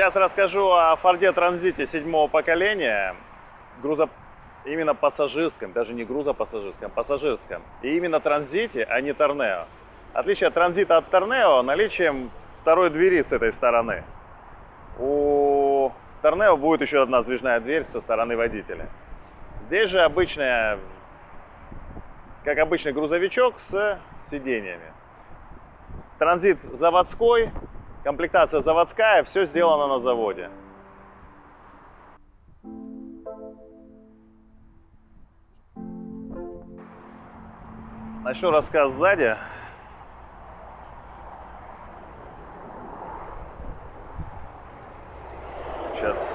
Сейчас расскажу о Форде Транзите седьмого поколения. Грузо... Именно пассажирском, даже не грузопассажирском, пассажирском. И именно Транзите, а не Торнео. Отличие от Транзита от Торнео наличием второй двери с этой стороны. У Торнео будет еще одна сдвижная дверь со стороны водителя. Здесь же обычная, как обычный грузовичок с сиденьями. Транзит заводской, комплектация заводская, все сделано на заводе. Начну рассказ сзади. Сейчас.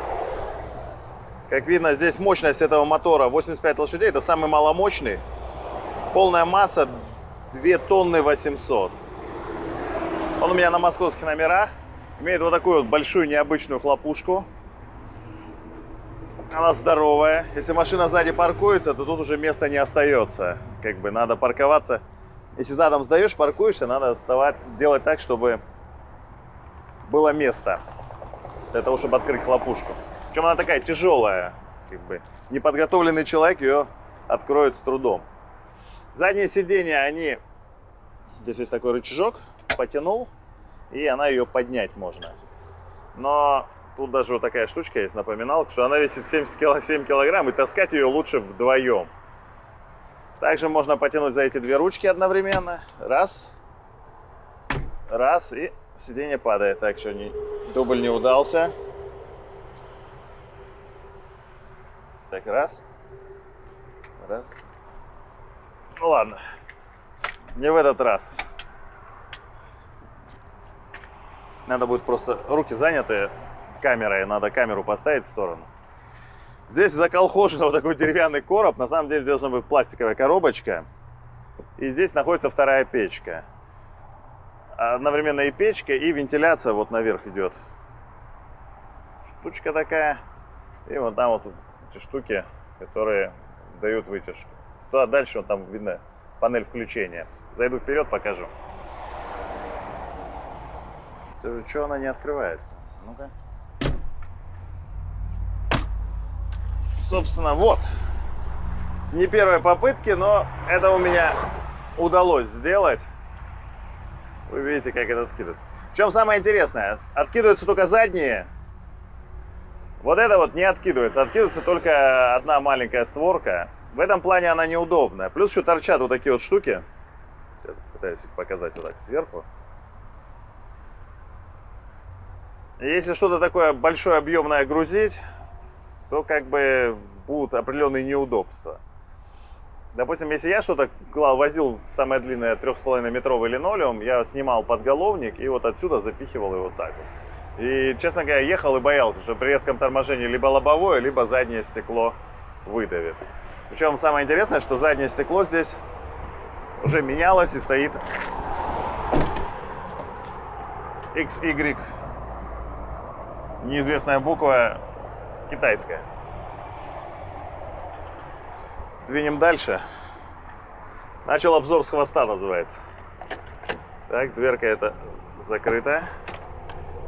Как видно, здесь мощность этого мотора 85 лошадей. Это самый маломощный. Полная масса 2 тонны 800. Он у меня на московских номерах. Имеет вот такую вот большую необычную хлопушку. Она здоровая. Если машина сзади паркуется, то тут уже места не остается. Как бы надо парковаться. Если задом сдаешь, паркуешься, надо вставать, делать так, чтобы было место для того, чтобы открыть хлопушку. Причем она такая тяжелая. Как бы. Неподготовленный человек ее откроет с трудом. Задние сиденья, они... Здесь есть такой рычажок. Потянул, и она ее поднять можно. Но Тут даже вот такая штучка есть, напоминалка, что она весит 70 кило, 7 килограмм, и таскать ее лучше вдвоем. Также можно потянуть за эти две ручки одновременно. Раз. Раз, и сиденье падает. Так что не, дубль не удался. Так, раз. Раз. Ну ладно. Не в этот раз. Надо будет просто руки заняты камерой, надо камеру поставить в сторону. Здесь заколхожен вот такой деревянный короб. На самом деле здесь должна быть пластиковая коробочка. И здесь находится вторая печка. Одновременно и печка, и вентиляция вот наверх идет. Штучка такая. И вот там вот эти штуки, которые дают вытяжку. Туда дальше, вот там видно панель включения. Зайду вперед, покажу. Что она не открывается? Ну-ка. собственно, вот. С не первой попытки, но это у меня удалось сделать. Вы видите, как это скидывается. В чем самое интересное? Откидываются только задние. Вот это вот не откидывается. Откидывается только одна маленькая створка. В этом плане она неудобная. Плюс еще торчат вот такие вот штуки. Сейчас пытаюсь их показать вот так сверху. Если что-то такое большое объемное грузить, то как бы будут определенные неудобства. Допустим, если я что-то возил самое длинное 3,5 метровый линолеум, я снимал подголовник и вот отсюда запихивал его так вот. И, честно говоря, ехал и боялся, что при резком торможении либо лобовое, либо заднее стекло выдавит. Причем самое интересное, что заднее стекло здесь уже менялось и стоит XY. Неизвестная буква китайская. Двинем дальше. Начал обзор с хвоста, называется. Так, дверка это закрыта.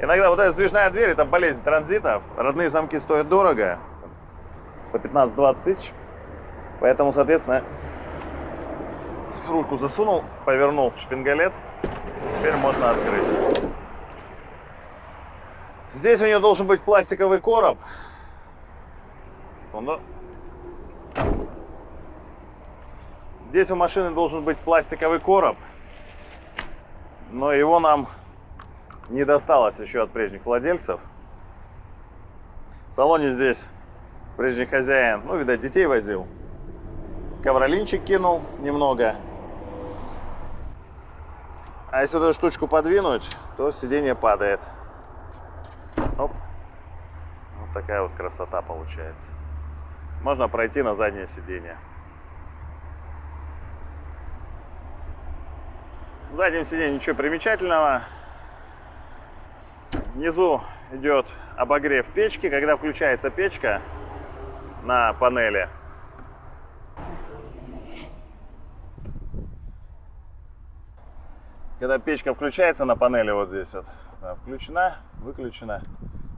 Иногда вот эта сдвижная дверь, это болезнь транзитов. Родные замки стоят дорого. По 15-20 тысяч. Поэтому, соответственно, ручку засунул, повернул шпингалет. Теперь можно открыть. Здесь у нее должен быть пластиковый короб. Секунду. Здесь у машины должен быть пластиковый короб, но его нам не досталось еще от прежних владельцев. В салоне здесь прежний хозяин, ну, видать, детей возил. Ковролинчик кинул немного. А если эту штучку подвинуть, то сиденье падает. Оп. Вот такая вот красота получается можно пройти на заднее сиденье. Заднем сиденье ничего примечательного. Внизу идет обогрев печки. Когда включается печка на панели, когда печка включается на панели вот здесь вот, включена, выключена,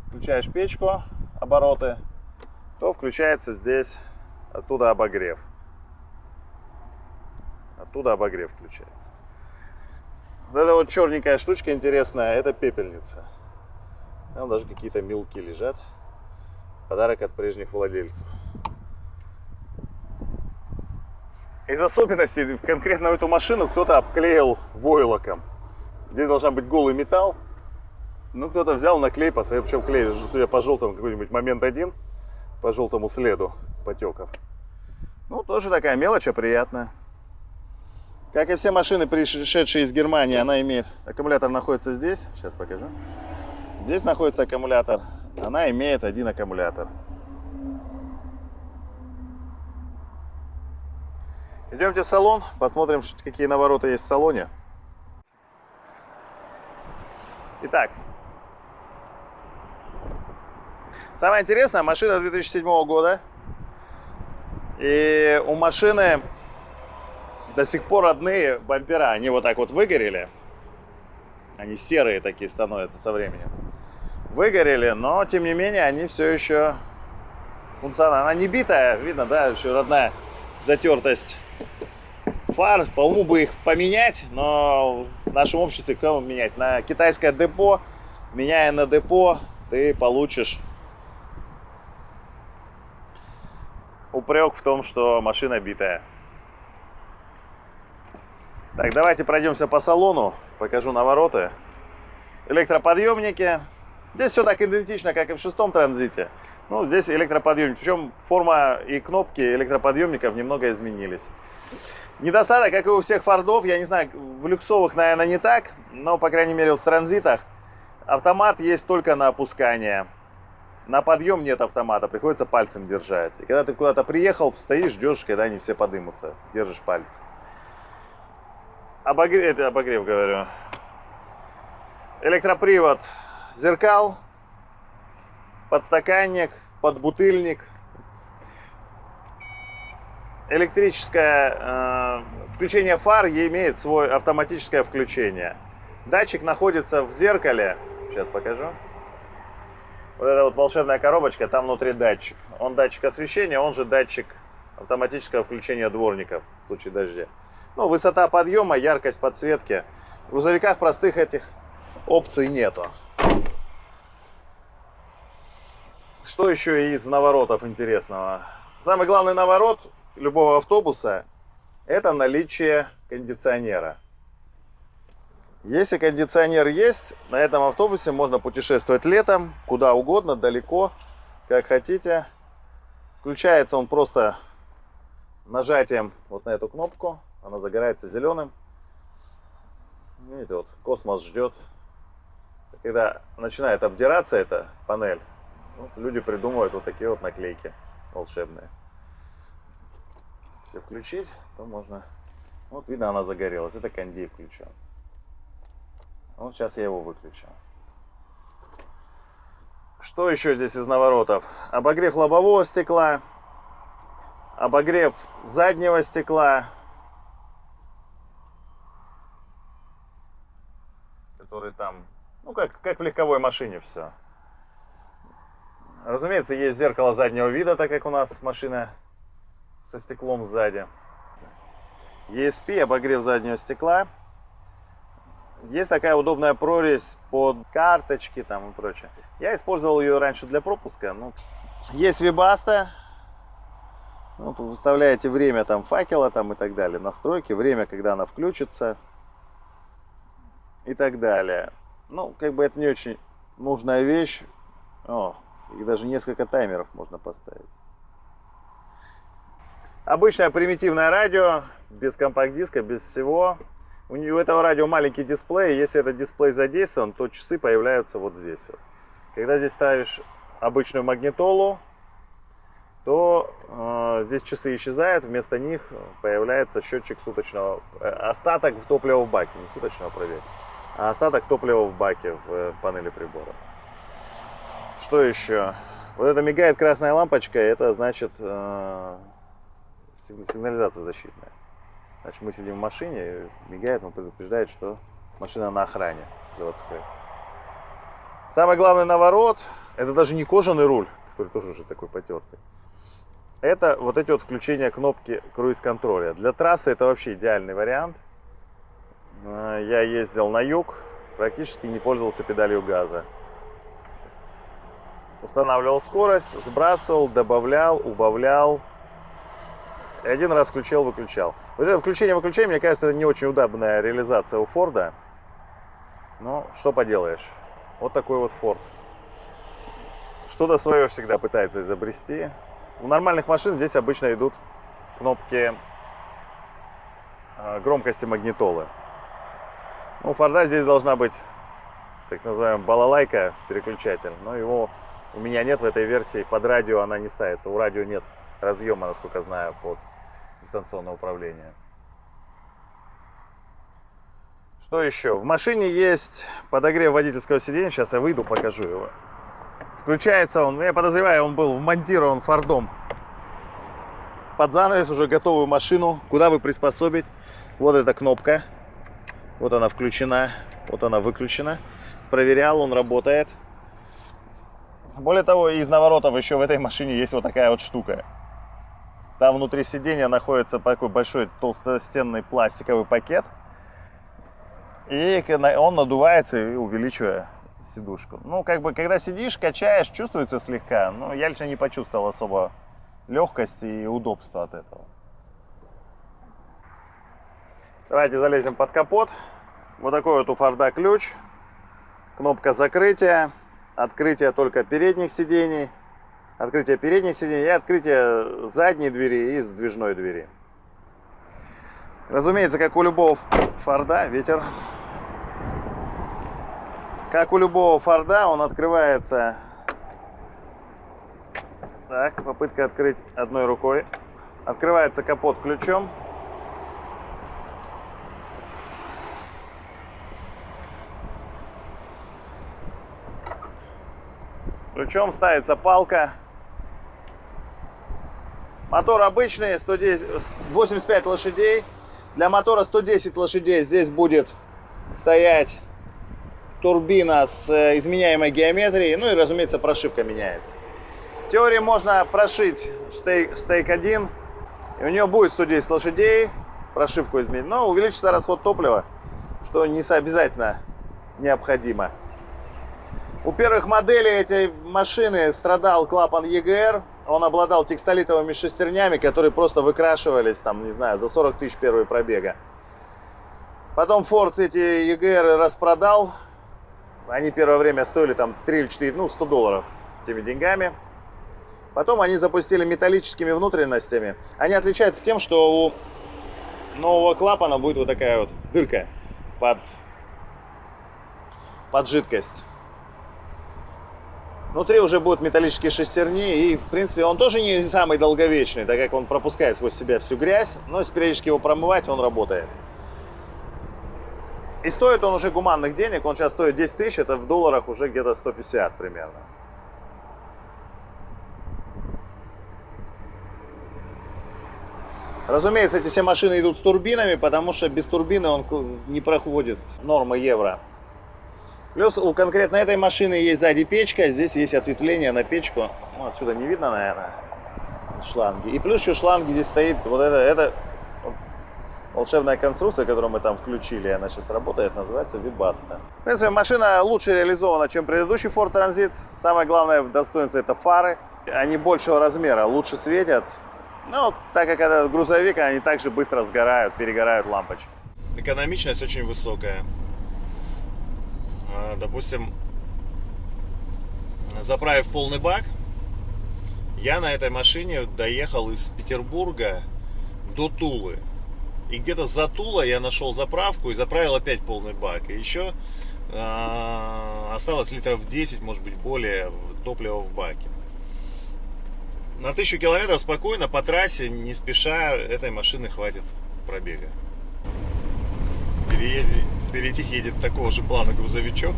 включаешь печку, обороты, то включается здесь оттуда обогрев. Оттуда обогрев включается. Вот эта вот черненькая штучка интересная, это пепельница. Там даже какие-то мелки лежат. Подарок от прежних владельцев. Из особенностей конкретно эту машину кто-то обклеил войлоком. Здесь должна быть голый металл. Ну, кто-то взял наклей, поставил, причем клей, судя по желтому, какой-нибудь момент один, по желтому следу потеков. Ну, тоже такая мелочь, а приятная. Как и все машины, пришедшие из Германии, она имеет... Аккумулятор находится здесь. Сейчас покажу. Здесь находится аккумулятор. Она имеет один аккумулятор. Идемте в салон, посмотрим, какие навороты есть в салоне. Итак, самое интересное, машина 2007 года. И у машины до сих пор родные бампера, они вот так вот выгорели. Они серые такие становятся со временем. Выгорели, но тем не менее они все еще функциональны. Она не битая, видно, да, еще родная затертость фар. По уму бы их поменять, но в нашем обществе кому менять? На китайское депо, меняя на депо, ты получишь упрек в том, что машина битая. Так, давайте пройдемся по салону, покажу навороты. Электроподъемники. Здесь все так идентично, как и в шестом транзите. Ну, здесь электроподъемник. Причем форма и кнопки электроподъемников немного изменились. Недостаток, как и у всех фордов, я не знаю, в люксовых, наверное, не так, но, по крайней мере, в транзитах автомат есть только на опускание. На подъем нет автомата, приходится пальцем держать. И когда ты куда-то приехал, стоишь, ждешь, когда они все подымутся, держишь пальцы. Обогрев, это обогрев говорю. Электропривод зеркал, подстаканник, подбутыльник. Электрическое э, включение фар имеет свое автоматическое включение. Датчик находится в зеркале. Сейчас покажу. Вот эта вот волшебная коробочка, там внутри датчик. Он датчик освещения, он же датчик автоматического включения дворников в случае дождя. Ну, высота подъема, яркость подсветки. В грузовиках простых этих опций нету. Что еще из наворотов интересного? Самый главный наворот любого автобуса это наличие кондиционера. Если кондиционер есть, на этом автобусе можно путешествовать летом, куда угодно, далеко, как хотите. Включается он просто нажатием вот на эту кнопку. Она загорается зеленым. Видите, вот космос ждет. Когда начинает обдираться эта панель, вот люди придумывают вот такие вот наклейки волшебные. Если включить, то можно... Вот видно, она загорелась. Это кондей включен. Вот сейчас я его выключу. Что еще здесь из наворотов? Обогрев лобового стекла, обогрев заднего стекла, который там, ну как, как в легковой машине все. Разумеется, есть зеркало заднего вида, так как у нас машина со стеклом сзади. ESP, обогрев заднего стекла. Есть такая удобная прорезь под карточки там и прочее. Я использовал ее раньше для пропуска. Ну, есть вибаста. Ну, вы выставляете время там факела там и так далее. Настройки, время, когда она включится и так далее. Ну, как бы это не очень нужная вещь. О, и даже несколько таймеров можно поставить. Обычное примитивное радио, без компакт-диска, без всего. У этого радио маленький дисплей, если этот дисплей задействован, то часы появляются вот здесь. Вот. Когда здесь ставишь обычную магнитолу, то э, здесь часы исчезают, вместо них появляется счетчик суточного, э, остаток топлива в баке, не суточного проверки, а остаток топлива в баке в э, панели прибора. Что еще? Вот это мигает красная лампочка, это значит э, сигнализация защитная. Значит, мы сидим в машине, мигает, он предупреждает, что машина на охране заводской. Самый главный наворот, Это даже не кожаный руль, который тоже уже такой потертый. Это вот эти вот включения кнопки круиз-контроля. Для трассы это вообще идеальный вариант. Э, я ездил на юг, практически не пользовался педалью газа. Устанавливал скорость, сбрасывал, добавлял, убавлял. Один раз включил, выключал. Вот это включение-выключение, мне кажется, это не очень удобная реализация у Форда. Но что поделаешь. Вот такой вот Форд. Что-то свое всегда пытается изобрести. У нормальных машин здесь обычно идут кнопки э, громкости магнитолы. Ну, у Форда здесь должна быть так называемая балалайка переключатель, но его у меня нет в этой версии, под радио она не ставится, у радио нет разъема, насколько знаю, под дистанционное управление. Что еще? В машине есть подогрев водительского сиденья, сейчас я выйду, покажу его. Включается он, я подозреваю, он был вмонтирован фордом под занавес, уже готовую машину, куда вы приспособить. Вот эта кнопка, вот она включена, вот она выключена. Проверял, он работает. Более того, из наворотов еще в этой машине есть вот такая вот штука. Там внутри сидения находится такой большой толстостенный пластиковый пакет. И он надувается увеличивая сидушку. Ну, как бы, когда сидишь, качаешь, чувствуется слегка. Но я лично не почувствовал особо легкости и удобства от этого. Давайте залезем под капот. Вот такой вот у Форда ключ. Кнопка закрытия. Открытие только передних сидений. Открытие передних сидений и открытие задней двери и сдвижной двери. Разумеется, как у любого Форда, ветер. Как у любого Форда, он открывается... Так, попытка открыть одной рукой. Открывается капот ключом. Ключом ставится палка. Мотор обычный, 110, 85 лошадей. Для мотора 110 лошадей здесь будет стоять турбина с э, изменяемой геометрией. Ну и, разумеется, прошивка меняется. В теории можно прошить стейк, стейк 1. И у нее будет 110 лошадей. Прошивку изменить. Но увеличится расход топлива, что не обязательно необходимо. У первых моделей этой машины страдал клапан EGR. Он обладал текстолитовыми шестернями, которые просто выкрашивались, там, не знаю, за 40 тысяч первые пробега. Потом Ford эти EGR распродал. Они первое время стоили там 3 или 4, ну, 100 долларов теми деньгами. Потом они запустили металлическими внутренностями. Они отличаются тем, что у нового клапана будет вот такая вот дырка под, под жидкость. Внутри уже будут металлические шестерни, и, в принципе, он тоже не самый долговечный, так как он пропускает сквозь себя всю грязь, но если периодически его промывать, он работает. И стоит он уже гуманных денег, он сейчас стоит 10 тысяч, это в долларах уже где-то 150 примерно. Разумеется, эти все машины идут с турбинами, потому что без турбины он не проходит нормы евро. Плюс у конкретно этой машины есть сзади печка, здесь есть ответвление на печку. Ну, отсюда не видно, наверное, шланги. И плюс еще шланги здесь стоит, вот это, это волшебная конструкция, которую мы там включили, она сейчас работает, называется Вибаста. В принципе, машина лучше реализована, чем предыдущий Ford Transit. Самое главное достоинство это фары. Они большего размера, лучше светят. Ну, так как это грузовик, они также быстро сгорают, перегорают лампочки. Экономичность очень высокая. А, допустим, заправив полный бак, я на этой машине доехал из Петербурга до Тулы. И где-то за Тула я нашел заправку и заправил опять полный бак. И еще э, осталось литров 10, может быть, более топлива в баке. На тысячу километров спокойно по трассе, не спеша, этой машины хватит пробега. Переедет, Впереди едет такого же плана грузовичок.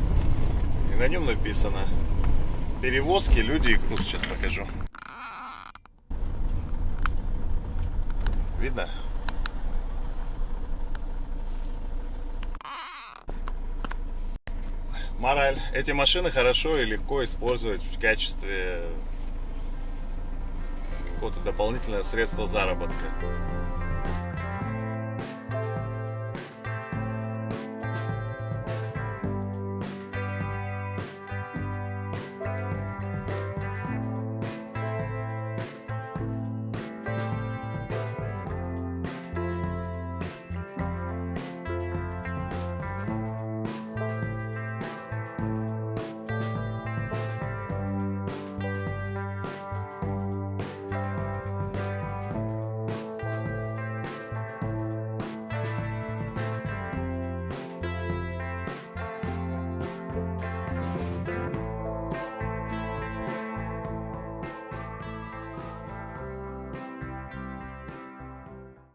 И на нем написано перевозки, люди и груз. Сейчас покажу. Видно? Мораль. Эти машины хорошо и легко использовать в качестве какого-то дополнительного средства заработка.